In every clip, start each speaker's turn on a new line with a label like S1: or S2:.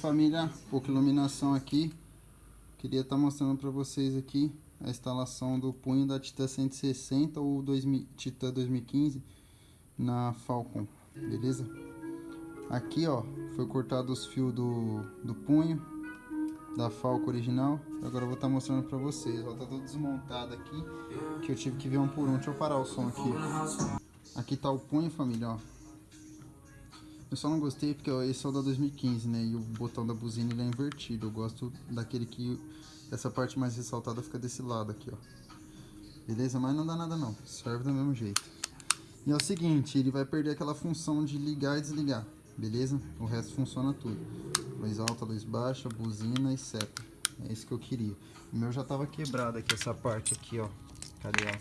S1: família, pouca iluminação aqui. Queria estar tá mostrando para vocês aqui a instalação do punho da Titan 160 ou 2000, Titan 2015 na Falcon, beleza? Aqui ó, foi cortado os fios do, do punho da Falcon original. Agora eu vou estar tá mostrando para vocês, ó, tá todo desmontado aqui, que eu tive que ver um por um. Deixa eu parar o som aqui. Aqui tá o punho, família, ó. Eu só não gostei porque esse é o da 2015, né? E o botão da buzina ele é invertido. Eu gosto daquele que essa parte mais ressaltada fica desse lado aqui, ó. Beleza? Mas não dá nada não. Serve do mesmo jeito. E é o seguinte, ele vai perder aquela função de ligar e desligar. Beleza? O resto funciona tudo. Luz alta, luz baixa, buzina e seta. É isso que eu queria. O meu já tava quebrado aqui, essa parte aqui, ó. Cadê, ó?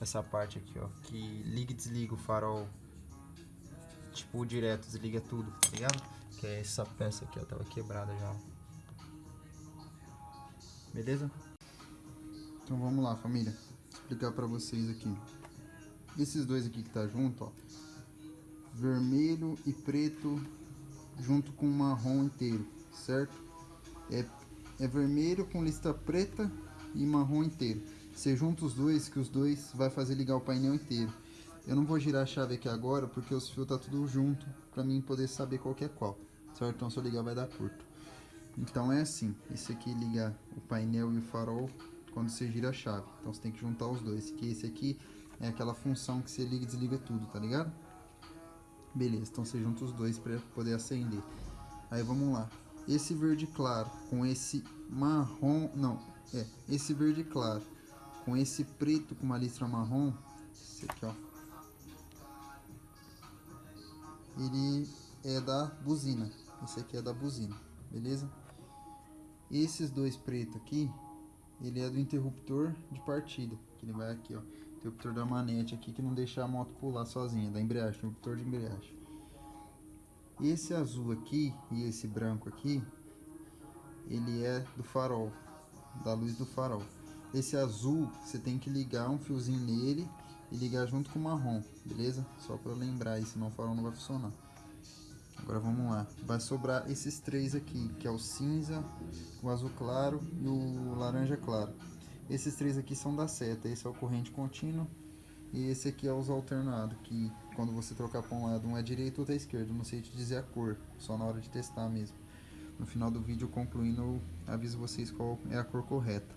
S1: Essa parte aqui, ó. Que liga e desliga o farol tipo, direto, desliga tudo, tá ligado? Que é essa peça aqui, ó, tava quebrada já. Beleza? Então vamos lá, família. Vou explicar pra vocês aqui. Esses dois aqui que tá junto, ó. Vermelho e preto junto com marrom inteiro, certo? É, é vermelho com lista preta e marrom inteiro. Você junta os dois, que os dois vai fazer ligar o painel inteiro. Eu não vou girar a chave aqui agora, porque os fios tá tudo junto, pra mim poder saber qual que é qual, certo? Então se eu ligar vai dar curto. Então é assim, esse aqui liga o painel e o farol quando você gira a chave. Então você tem que juntar os dois, que esse aqui é aquela função que você liga e desliga tudo, tá ligado? Beleza, então você junta os dois para poder acender. Aí vamos lá. Esse verde claro com esse marrom, não, é, esse verde claro com esse preto com uma listra marrom, esse aqui ó, ele é da buzina. Esse aqui é da buzina, beleza? Esses dois pretos aqui, ele é do interruptor de partida, que ele vai aqui, ó. Interruptor da manete aqui, que não deixa a moto pular sozinha, da embreagem, interruptor de embreagem. Esse azul aqui e esse branco aqui, ele é do farol, da luz do farol. Esse azul, você tem que ligar um fiozinho nele e ligar junto com o marrom, beleza? Só para lembrar aí, senão o farol não vai funcionar. Agora vamos lá. Vai sobrar esses três aqui, que é o cinza, o azul claro e o laranja claro. Esses três aqui são da seta. Esse é o corrente contínuo e esse aqui é os alternados, que quando você trocar para um lado, um é direito, outro é esquerdo. Não sei te dizer a cor, só na hora de testar mesmo. No final do vídeo, concluindo, eu aviso vocês qual é a cor correta.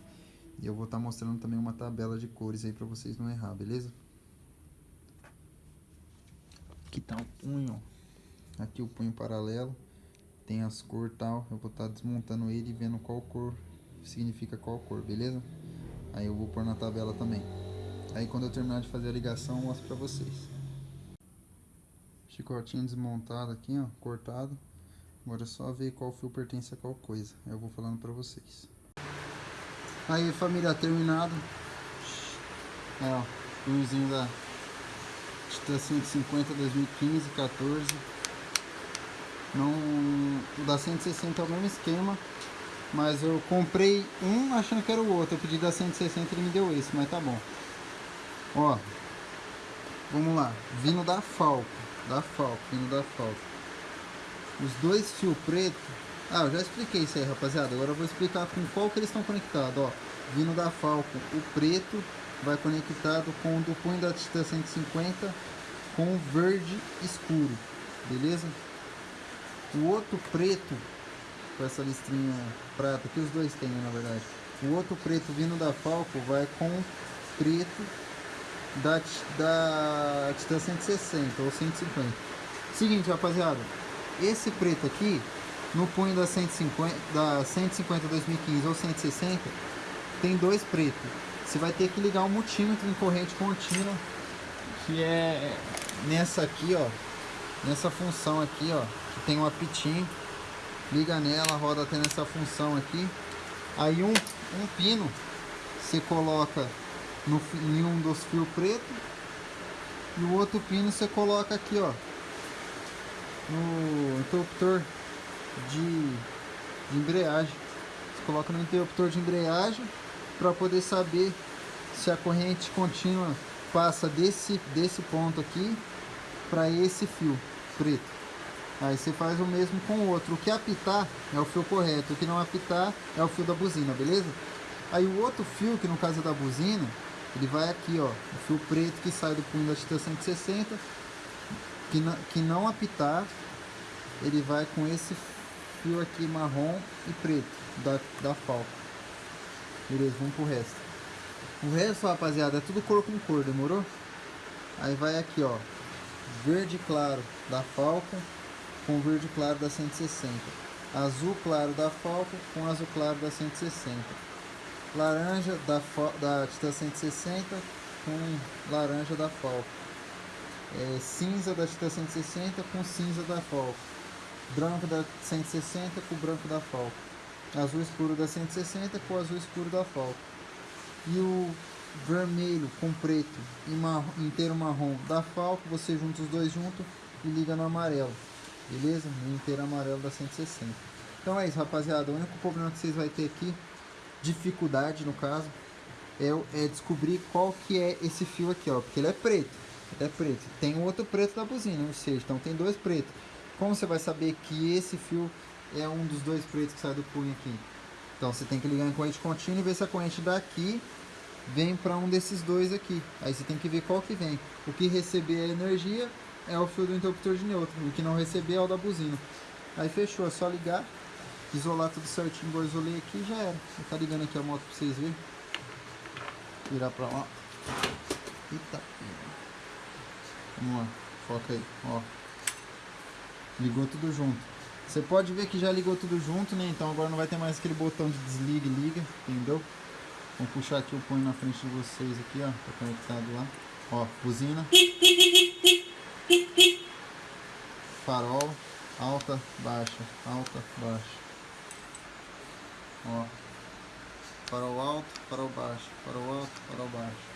S1: E eu vou estar tá mostrando também uma tabela de cores aí para vocês não errar, beleza? Aqui tá o punho, aqui o punho paralelo, tem as cores tal, eu vou estar tá desmontando ele e vendo qual cor significa qual cor, beleza? Aí eu vou pôr na tabela também. Aí quando eu terminar de fazer a ligação, eu mostro pra vocês. Chicotinho desmontado aqui, ó, cortado. Agora é só ver qual fio pertence a qual coisa. Eu vou falando pra vocês. Aí família, terminado. É, ó, fiozinho da Titan 150 2015, 14. Não, o da 160 é o mesmo esquema, mas eu comprei um achando que era o outro. Eu pedi da 160 ele me deu esse, mas tá bom. Ó, vamos lá. Vindo da Falco, da Falco, vindo da Falco. Os dois fios preto ah, eu já expliquei isso aí, rapaziada. Agora eu vou explicar com qual que eles estão conectados, ó. Vindo da Falcon, o preto vai conectado com o do punho da Titan 150 com o verde escuro, beleza? O outro preto, com essa listrinha prata, que os dois têm, na verdade. O outro preto vindo da Falcon vai com o preto da, da Titan 160 ou 150. Seguinte, rapaziada. Esse preto aqui no punho da 150, da 150 2015 ou 160, tem dois pretos. Você vai ter que ligar um multímetro em corrente contínua, que é nessa aqui, ó, nessa função aqui, ó, que tem um apitinho. Liga nela, roda até nessa função aqui. Aí um, um pino você coloca no, em um dos fios pretos e o outro pino você coloca aqui, ó, no interruptor de, de embreagem. Você coloca no interruptor de embreagem para poder saber se a corrente contínua passa desse, desse ponto aqui para esse fio preto. Aí você faz o mesmo com o outro. O que apitar é o fio correto, o que não apitar é o fio da buzina, beleza? Aí o outro fio, que no caso é da buzina, ele vai aqui, ó, o fio preto que sai do punho da Titan 160, que não, que não apitar, ele vai com esse fio aqui marrom e preto da, da falca. Beleza, vamos pro resto. O resto, rapaziada, é tudo cor com cor, demorou? Aí vai aqui, ó, verde claro da Falcon com verde claro da 160. Azul claro da Falcon com azul claro da 160. Laranja da, da Titan 160 com laranja da Falcon. É, cinza da Titan 160 com cinza da Falcon. Branco da 160 com branco da Falcon. Azul escuro da 160 com azul escuro da Falcon. E o vermelho com preto e marrom, inteiro marrom da Falco, você junta os dois juntos e liga no amarelo, beleza? No inteiro amarelo da 160. Então é isso, rapaziada. O único problema que vocês vão ter aqui, dificuldade no caso, é, é descobrir qual que é esse fio aqui, ó, porque ele é preto, é preto. Tem outro preto da buzina, ou seja, então tem dois pretos. Como você vai saber que esse fio é um dos dois pretos que sai do punho aqui? Então você tem que ligar em corrente contínua e ver se a corrente daqui vem para um desses dois aqui. Aí você tem que ver qual que vem. O que receber a energia é o fio do interruptor de neutro. O que não receber é o da buzina. Aí fechou, é só ligar, isolar tudo certinho, igual isolei aqui e já era. Vou tá ligando aqui a moto para vocês verem. Virar para lá. Eita. Vamos lá, foca aí, ó. Ligou tudo junto. Você pode ver que já ligou tudo junto, né? Então agora não vai ter mais aquele botão de desliga e liga, entendeu? Vou puxar aqui o punho na frente de vocês aqui, ó. Tá conectado lá. Ó, buzina. Farol. Alta, baixa, alta, baixa. Ó. Farol alto, farol baixo, farol alto, farol baixo.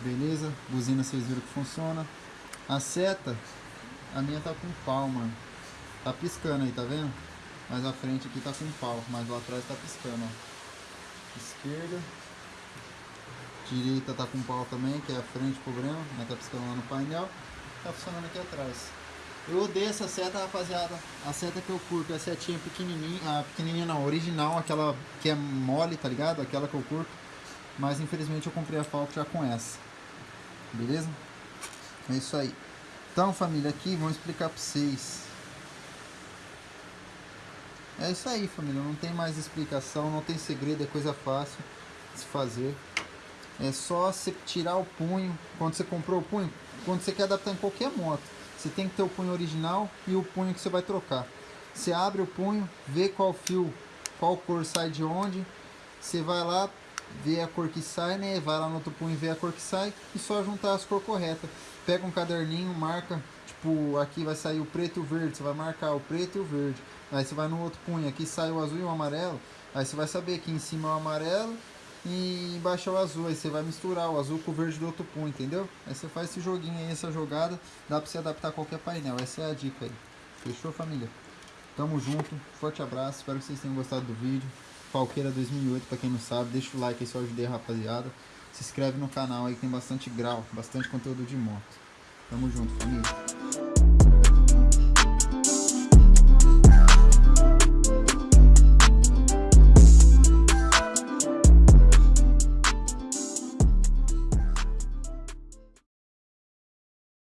S1: Beleza? Buzina vocês viram que funciona. A seta, a minha tá com palma. Tá piscando aí, tá vendo? Mas a frente aqui tá com pau, mas lá atrás tá piscando, ó. Esquerda. Direita tá com pau também, que é a frente problema, mas tá piscando lá no painel. Tá funcionando aqui atrás. Eu odeio essa seta, rapaziada. A seta que eu curto é a setinha pequenininha, a pequenininha não, original, aquela que é mole, tá ligado? Aquela que eu curto. Mas infelizmente eu comprei a Falco já com essa. Beleza? É isso aí. Então, família, aqui vamos explicar pra vocês é isso aí, família. Não tem mais explicação, não tem segredo, é coisa fácil de se fazer. É só você tirar o punho. Quando você comprou o punho, quando você quer adaptar em qualquer moto, você tem que ter o punho original e o punho que você vai trocar. Você abre o punho, vê qual fio, qual cor sai de onde. Você vai lá, vê a cor que sai, né? Vai lá no outro punho, vê a cor que sai e só juntar as cores corretas. Pega um caderninho, marca, tipo, aqui vai sair o preto e o verde, você vai marcar o preto e o verde. Aí você vai no outro punho, aqui sai o azul e o amarelo. Aí você vai saber que em cima é o amarelo e embaixo é o azul. Aí você vai misturar o azul com o verde do outro punho, entendeu? Aí você faz esse joguinho aí, essa jogada. Dá pra você adaptar a qualquer painel. Essa é a dica aí. Fechou, família? Tamo junto. Forte abraço. Espero que vocês tenham gostado do vídeo. Falqueira 2008, pra quem não sabe. Deixa o like aí se eu ajudei a rapaziada. Se inscreve no canal aí, tem bastante grau, bastante conteúdo de moto. Tamo junto, família.